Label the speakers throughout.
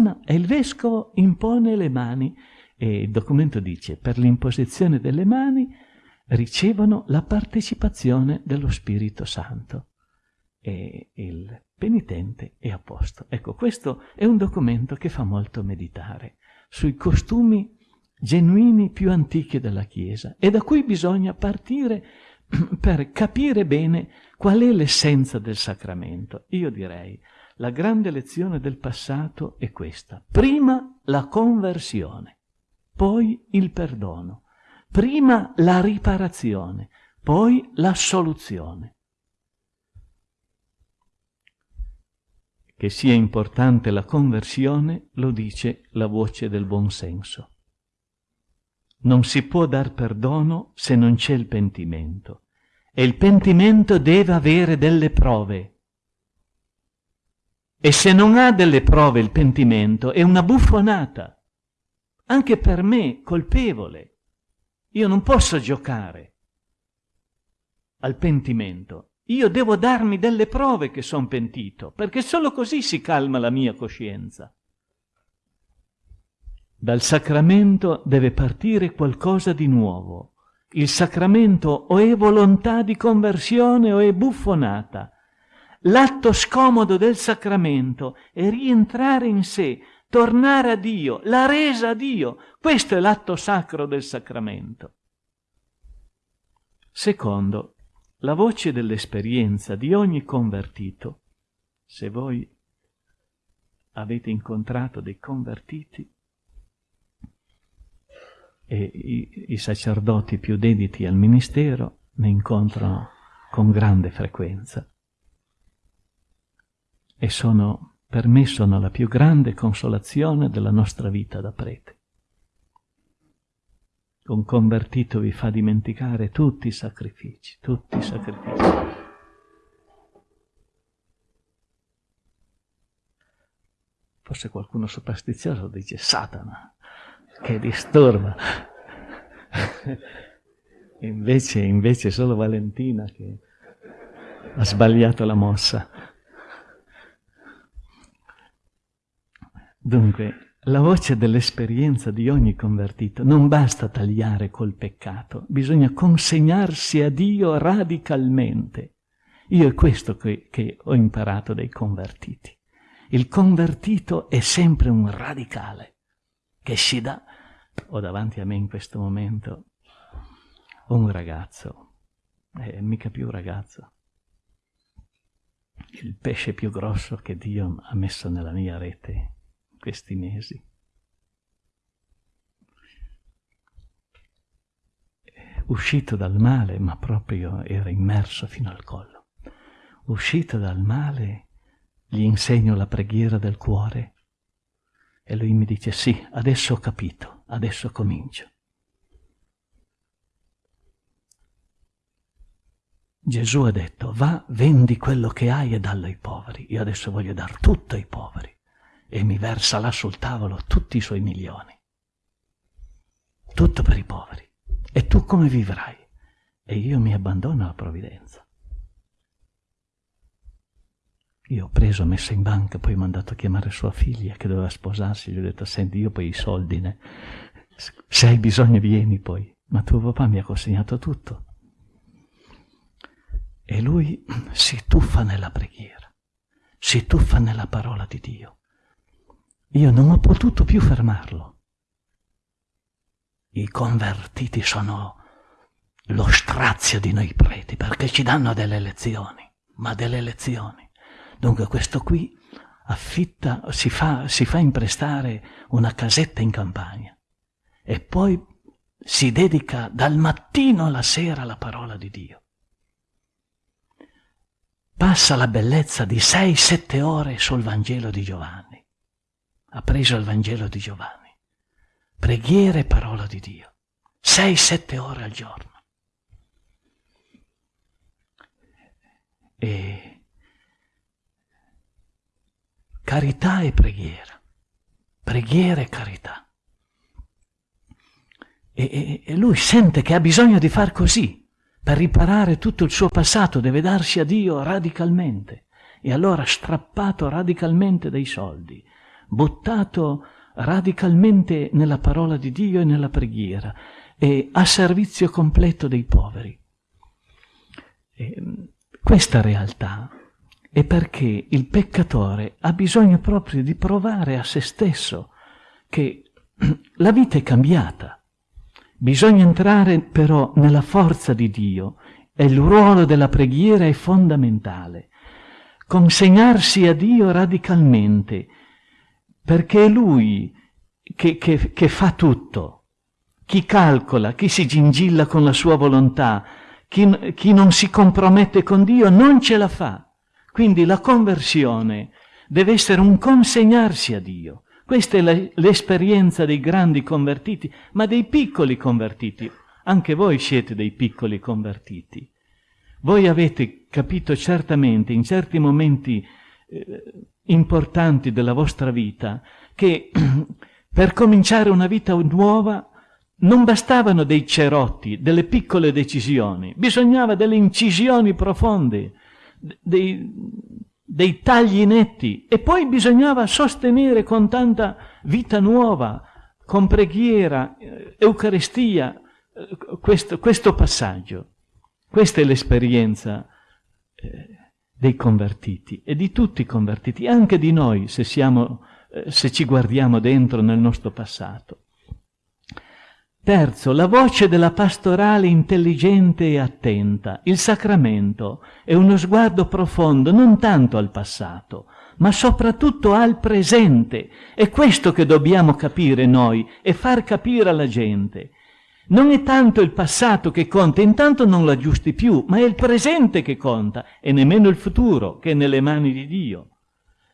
Speaker 1: perdona e il vescovo impone le mani e il documento dice per l'imposizione delle mani ricevono la partecipazione dello Spirito Santo e il penitente è a posto. Ecco, questo è un documento che fa molto meditare sui costumi genuini più antichi della Chiesa e da cui bisogna partire per capire bene qual è l'essenza del sacramento. Io direi, la grande lezione del passato è questa. Prima la conversione, poi il perdono, prima la riparazione, poi la soluzione. Che sia importante la conversione lo dice la voce del buon senso. Non si può dar perdono se non c'è il pentimento. E il pentimento deve avere delle prove. E se non ha delle prove il pentimento è una buffonata. Anche per me, colpevole. Io non posso giocare al pentimento. Io devo darmi delle prove che sono pentito, perché solo così si calma la mia coscienza. Dal sacramento deve partire qualcosa di nuovo. Il sacramento o è volontà di conversione o è buffonata. L'atto scomodo del sacramento è rientrare in sé, tornare a Dio, la resa a Dio. Questo è l'atto sacro del sacramento. Secondo, la voce dell'esperienza di ogni convertito. Se voi avete incontrato dei convertiti, e i, i sacerdoti più dediti al ministero ne incontrano con grande frequenza. E sono, per me sono la più grande consolazione della nostra vita da prete. Un convertito vi fa dimenticare tutti i sacrifici, tutti i sacrifici. Forse qualcuno superstizioso dice Satana, che disturba. invece, invece solo Valentina che ha sbagliato la mossa. Dunque, la voce dell'esperienza di ogni convertito non basta tagliare col peccato, bisogna consegnarsi a Dio radicalmente. Io è questo che, che ho imparato dai convertiti. Il convertito è sempre un radicale che si dà ho davanti a me in questo momento un ragazzo, eh, mica più ragazzo, il pesce più grosso che Dio ha messo nella mia rete questi mesi. Uscito dal male, ma proprio era immerso fino al collo. Uscito dal male, gli insegno la preghiera del cuore e lui mi dice sì, adesso ho capito, adesso comincio. Gesù ha detto, va, vendi quello che hai e dallo ai poveri. Io adesso voglio dar tutto ai poveri. E mi versa là sul tavolo tutti i suoi milioni. Tutto per i poveri. E tu come vivrai? E io mi abbandono alla provvidenza. Io ho preso, messo in banca, poi ho mandato a chiamare sua figlia che doveva sposarsi, gli ho detto, senti, io poi i soldi, ne... se hai bisogno vieni poi. Ma tuo papà mi ha consegnato tutto. E lui si tuffa nella preghiera, si tuffa nella parola di Dio. Io non ho potuto più fermarlo. I convertiti sono lo strazio di noi preti perché ci danno delle lezioni, ma delle lezioni. Dunque questo qui affitta, si fa, si fa imprestare una casetta in campagna e poi si dedica dal mattino alla sera alla parola di Dio. Passa la bellezza di sei, sette ore sul Vangelo di Giovanni. Ha preso il Vangelo di Giovanni. Preghiera e parola di Dio. Sei, sette ore al giorno. E carità e preghiera, preghiera e carità. E, e, e, lui sente che ha bisogno di far così, per riparare tutto il suo passato, deve darsi a Dio radicalmente. E allora strappato radicalmente dai soldi, buttato radicalmente nella parola di Dio e nella preghiera e a servizio completo dei poveri. E questa realtà è perché il peccatore ha bisogno proprio di provare a se stesso che la vita è cambiata. Bisogna entrare però nella forza di Dio e il ruolo della preghiera è fondamentale. Consegnarsi a Dio radicalmente, perché è Lui che, che, che fa tutto. Chi calcola, chi si gingilla con la sua volontà, chi, chi non si compromette con Dio non ce la fa. Quindi la conversione deve essere un consegnarsi a Dio. Questa è l'esperienza dei grandi convertiti, ma dei piccoli convertiti. Anche voi siete dei piccoli convertiti. Voi avete capito certamente in certi momenti eh, importanti della vostra vita che per cominciare una vita nuova non bastavano dei cerotti, delle piccole decisioni, bisognava delle incisioni profonde, dei, dei tagli netti e poi bisognava sostenere con tanta vita nuova, con preghiera, eh, Eucaristia, eh, questo, questo passaggio. Questa è l'esperienza eh, dei convertiti e di tutti i convertiti, anche di noi se, siamo, se ci guardiamo dentro nel nostro passato. Terzo, la voce della pastorale intelligente e attenta. Il sacramento è uno sguardo profondo non tanto al passato, ma soprattutto al presente. È questo che dobbiamo capire noi e far capire alla gente. Non è tanto il passato che conta, intanto non lo aggiusti più, ma è il presente che conta e nemmeno il futuro che è nelle mani di Dio.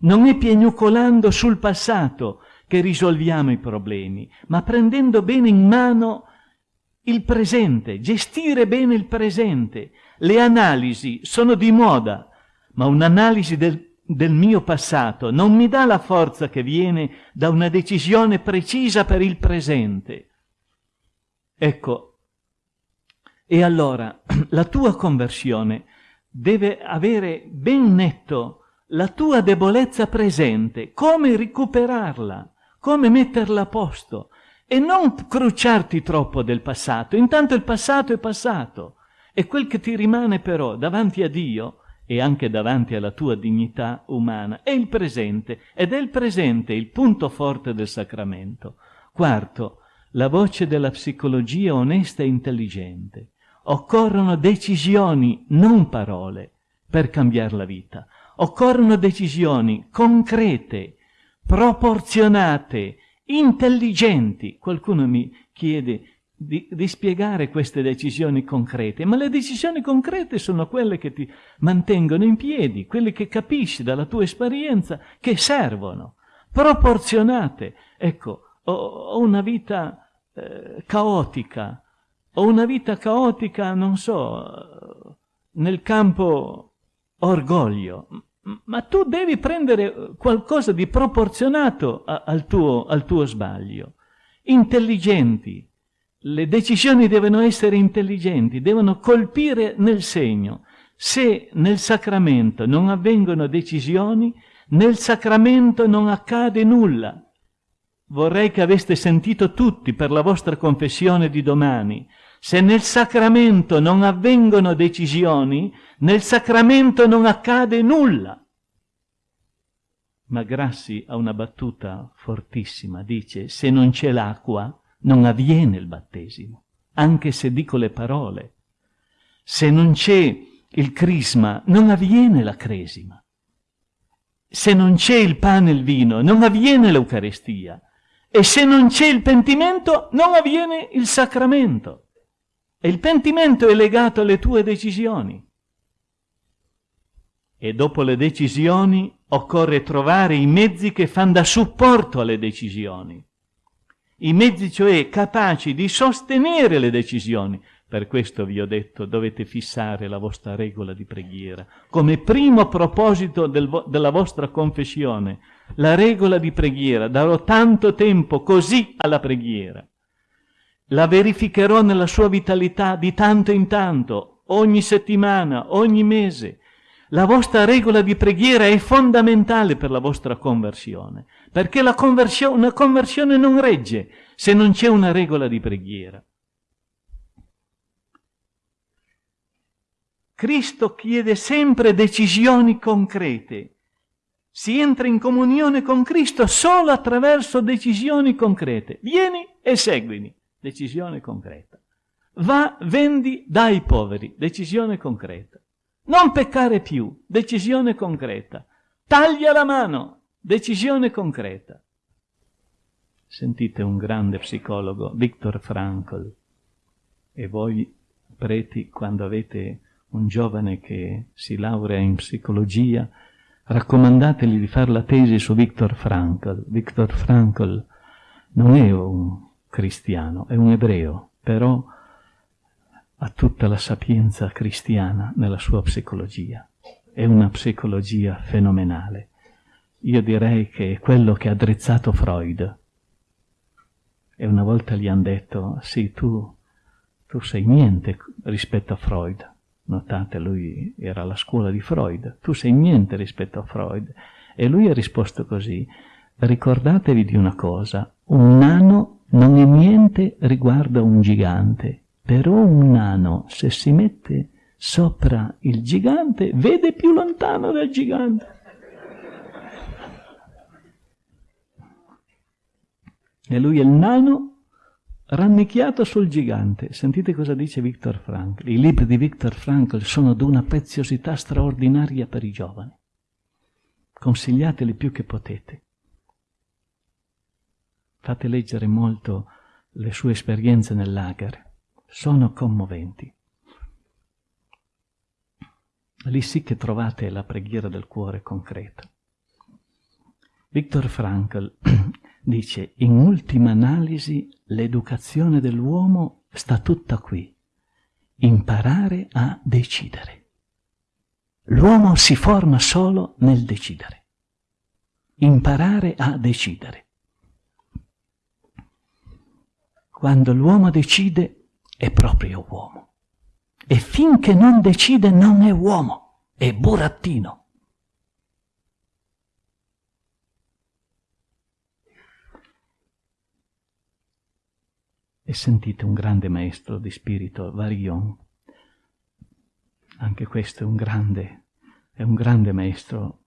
Speaker 1: Non è piagnucolando sul passato che risolviamo i problemi, ma prendendo bene in mano il presente, gestire bene il presente. Le analisi sono di moda, ma un'analisi del, del mio passato non mi dà la forza che viene da una decisione precisa per il presente. Ecco, e allora la tua conversione deve avere ben netto la tua debolezza presente, come recuperarla? Come metterla a posto? E non crucciarti troppo del passato. Intanto il passato è passato. E quel che ti rimane però davanti a Dio e anche davanti alla tua dignità umana è il presente. Ed è il presente il punto forte del sacramento. Quarto, la voce della psicologia onesta e intelligente. Occorrono decisioni, non parole, per cambiare la vita. Occorrono decisioni concrete, proporzionate, intelligenti. Qualcuno mi chiede di, di, spiegare queste decisioni concrete, ma le decisioni concrete sono quelle che ti mantengono in piedi, quelle che capisci dalla tua esperienza che servono, proporzionate. Ecco, ho, ho una vita eh, caotica, ho una vita caotica, non so, nel campo orgoglio, ma tu devi prendere qualcosa di proporzionato a, al, tuo, al tuo sbaglio. Intelligenti. Le decisioni devono essere intelligenti, devono colpire nel segno. Se nel sacramento non avvengono decisioni, nel sacramento non accade nulla. Vorrei che aveste sentito tutti per la vostra confessione di domani. Se nel sacramento non avvengono decisioni, nel sacramento non accade nulla. Ma Grassi ha una battuta fortissima, dice, se non c'è l'acqua non avviene il battesimo, anche se dico le parole. Se non c'è il crisma non avviene la cresima. Se non c'è il pane e il vino non avviene l'Eucarestia. E se non c'è il pentimento non avviene il sacramento. E il pentimento è legato alle tue decisioni e dopo le decisioni occorre trovare i mezzi che fanno da supporto alle decisioni. I mezzi cioè capaci di sostenere le decisioni. Per questo vi ho detto dovete fissare la vostra regola di preghiera come primo proposito del vo- della vostra confessione. La regola di preghiera, darò tanto tempo così alla preghiera. La verificherò nella sua vitalità di tanto in tanto, ogni settimana, ogni mese La vostra regola di preghiera è fondamentale per la vostra conversione, perché la conversione, una conversione non regge se non c'è una regola di preghiera. Cristo chiede sempre decisioni concrete. Si entra in comunione con Cristo solo attraverso decisioni concrete. Vieni e seguimi. Decisione concreta. Va, vendi, dai ai poveri. Decisione concreta. Non peccare più. Decisione concreta. Taglia la mano. Decisione concreta. Sentite un grande psicologo, Viktor Frankl, e voi preti, quando avete un giovane che si laurea in psicologia, raccomandategli di fare la tesi su Viktor Frankl. Viktor Frankl non è un cristiano, è un ebreo, però ha tutta la sapienza cristiana nella sua psicologia. È una psicologia fenomenale. Io direi che è quello che ha drizzato Freud. E una volta gli hanno detto, sì, tu, tu sei niente rispetto a Freud. Notate, lui era alla scuola di Freud, tu sei niente rispetto a Freud. E lui ha risposto così, ricordatevi di una cosa, un nano non è niente riguardo a un gigante, però un nano, se si mette sopra il gigante, vede più lontano del gigante. E lui è il nano rannicchiato sul gigante. Sentite cosa dice Viktor Frankl. I libri di Viktor Frankl sono di una preziosità straordinaria per i giovani. Consigliateli più che potete. Fate leggere molto le sue esperienze nel lager. Sono commoventi. Lì sì che trovate la preghiera del cuore concreta. Viktor Frankl dice, in ultima analisi, l'educazione dell'uomo sta tutta qui. Imparare a decidere. L'uomo si forma solo nel decidere. Imparare a decidere. Quando l'uomo decide è proprio uomo. E finché non decide non è uomo, è burattino. E sentite un grande maestro di spirito, Varion. Anche questo è un grande, è un grande maestro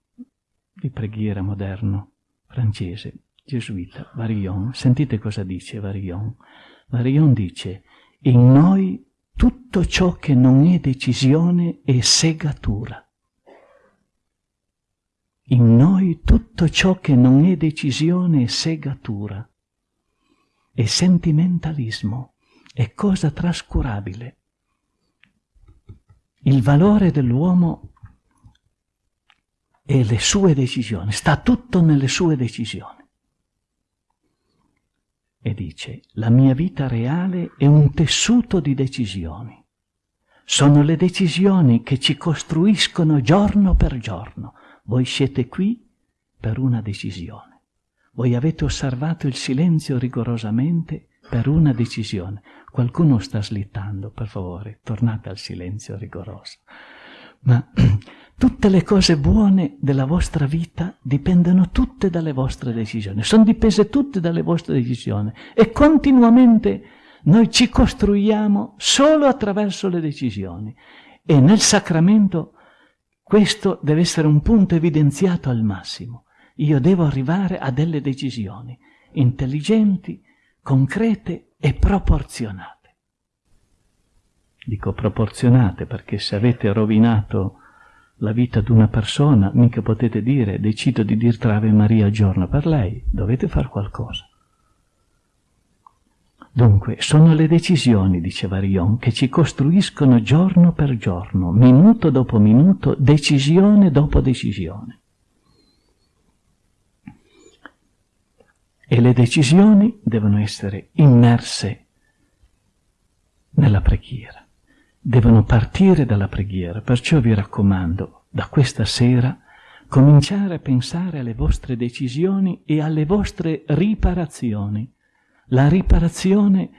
Speaker 1: di preghiera moderno, francese, gesuita, Varion. Sentite cosa dice Varion. Varion dice, in noi tutto ciò che non è decisione è segatura. In noi tutto ciò che non è decisione è segatura e sentimentalismo, è cosa trascurabile. Il valore dell'uomo e le sue decisioni, sta tutto nelle sue decisioni. E dice, la mia vita reale è un tessuto di decisioni. Sono le decisioni che ci costruiscono giorno per giorno. Voi siete qui per una decisione. Voi avete osservato il silenzio rigorosamente per una decisione. Qualcuno sta slittando, per favore, tornate al silenzio rigoroso. Ma tutte le cose buone della vostra vita dipendono tutte dalle vostre decisioni, sono dipese tutte dalle vostre decisioni e continuamente noi ci costruiamo solo attraverso le decisioni e nel sacramento questo deve essere un punto evidenziato al massimo. Io devo arrivare a delle decisioni intelligenti, concrete e proporzionate. Dico proporzionate perché se avete rovinato la vita di una persona, mica potete dire decido di dir Ave Maria giorno per lei, dovete fare qualcosa. Dunque, sono le decisioni, diceva Rion, che ci costruiscono giorno per giorno, minuto dopo minuto, decisione dopo decisione. E le decisioni devono essere immerse nella preghiera, devono partire dalla preghiera. Perciò vi raccomando, da questa sera, cominciare a pensare alle vostre decisioni e alle vostre riparazioni. La riparazione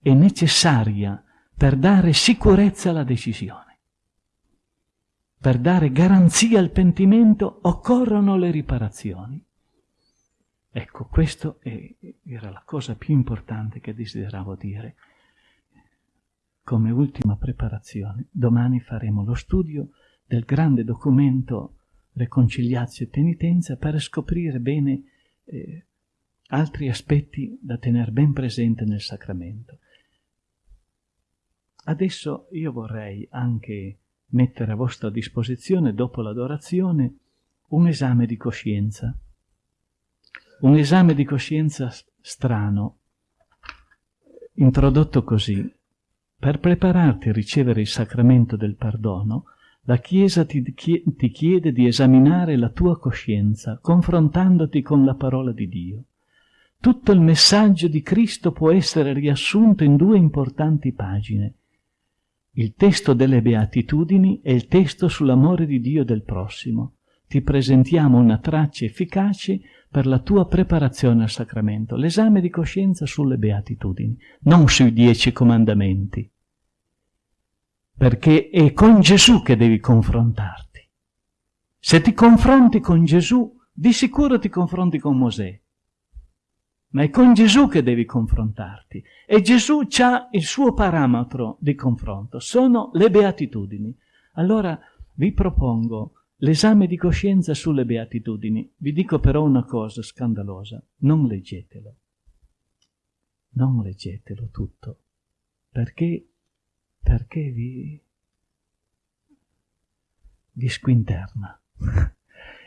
Speaker 1: è necessaria per dare sicurezza alla decisione. per dare garanzia al pentimento occorrono le riparazioni. Ecco, questa era la cosa più importante che desideravo dire. Come ultima preparazione, domani faremo lo studio del grande documento Reconciliazio e Penitenza per scoprire bene eh, altri aspetti da tenere ben presente nel sacramento. Adesso io vorrei anche mettere a vostra disposizione, dopo l'adorazione, un esame di coscienza. Un esame di coscienza strano, introdotto così. Per prepararti a ricevere il sacramento del perdono, la Chiesa ti, ti chiede di esaminare la tua coscienza, confrontandoti con la parola di Dio. Tutto il messaggio di Cristo può essere riassunto in due importanti pagine. Il testo delle beatitudini e il testo sull'amore di Dio del prossimo. Ti presentiamo una traccia efficace per la tua preparazione al sacramento, l'esame di coscienza sulle beatitudini, non sui dieci comandamenti perché è con Gesù che devi confrontarti. Se ti confronti con Gesù, di sicuro ti confronti con Mosè, ma è con Gesù che devi confrontarti. E Gesù ha il suo parametro di confronto, sono le beatitudini. Allora vi propongo l'esame di coscienza sulle beatitudini. Vi dico però una cosa scandalosa, non leggetelo. Non leggetelo tutto, perché perché vi, vi squinterna.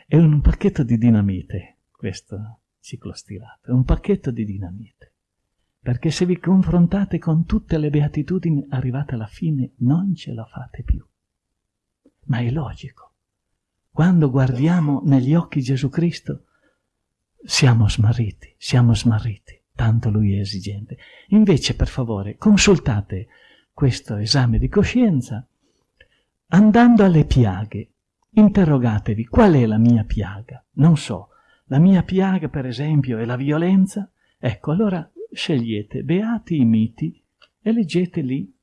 Speaker 1: È un pacchetto di dinamite questo ciclo stilato, è un pacchetto di dinamite. Perché se vi confrontate con tutte le beatitudini, arrivate alla fine, non ce la fate più. Ma è logico. Quando guardiamo negli occhi Gesù Cristo, siamo smarriti, siamo smarriti, tanto Lui è esigente. Invece, per favore, consultate questo esame di coscienza, andando alle piaghe, interrogatevi qual è la mia piaga. Non so, la mia piaga per esempio è la violenza? Ecco, allora scegliete beati i miti e leggete lì.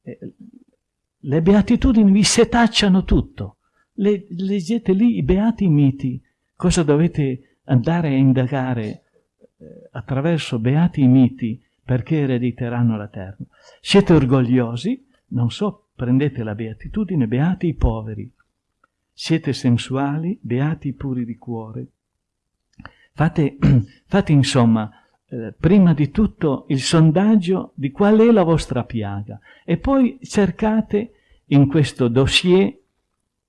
Speaker 1: Eh, le beatitudini vi setacciano tutto. Le, leggete lì i beati miti. Cosa dovete andare a indagare eh, attraverso beati miti perché erediteranno la terra. Siete orgogliosi? Non so, prendete la beatitudine, beati i poveri. Siete sensuali? Beati i puri di cuore. Fate, fate insomma, eh, prima di tutto il sondaggio di qual è la vostra piaga e poi cercate in questo dossier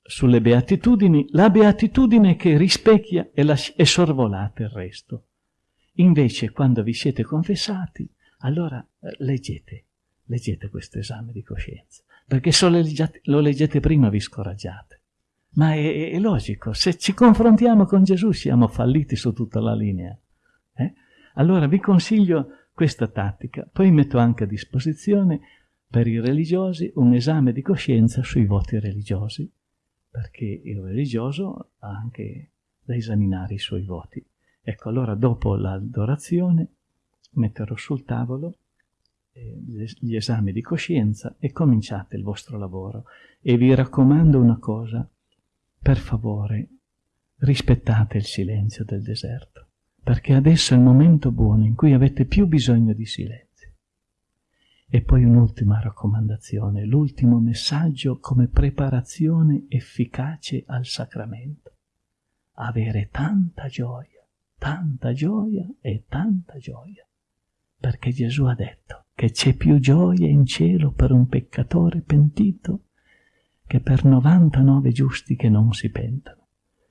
Speaker 1: sulle beatitudini la beatitudine che rispecchia e, e sorvolate il resto. Invece, quando vi siete confessati, allora eh, leggete, leggete questo esame di coscienza, perché se lo leggete, lo leggete prima vi scoraggiate. Ma è, è, logico, se ci confrontiamo con Gesù siamo falliti su tutta la linea. Eh? Allora vi consiglio questa tattica, poi metto anche a disposizione per i religiosi un esame di coscienza sui voti religiosi, perché il religioso ha anche da esaminare i suoi voti. Ecco, allora dopo l'adorazione metterò sul tavolo eh, gli esami di coscienza e cominciate il vostro lavoro. E vi raccomando una cosa, per favore, rispettate il silenzio del deserto, perché adesso è il momento buono in cui avete più bisogno di silenzio. E poi un'ultima raccomandazione, l'ultimo messaggio come preparazione efficace al sacramento. Avere tanta gioia, tanta gioia e tanta gioia perché Gesù ha detto che c'è più gioia in cielo per un peccatore pentito che per 99 giusti che non si pentono.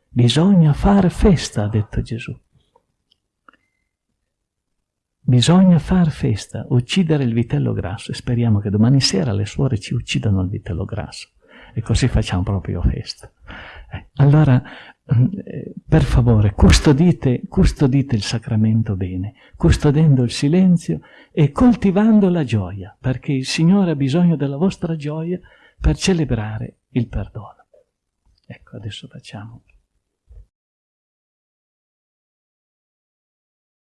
Speaker 1: Bisogna fare festa, ha detto Gesù. Bisogna far festa, uccidere il vitello grasso e speriamo che domani sera le suore ci uccidano il vitello grasso e così facciamo proprio festa. Eh, allora eh, per favore, custodite, custodite il sacramento bene, custodendo il silenzio e coltivando la gioia, perché il Signore ha bisogno della vostra gioia per celebrare il perdono. Ecco, adesso facciamo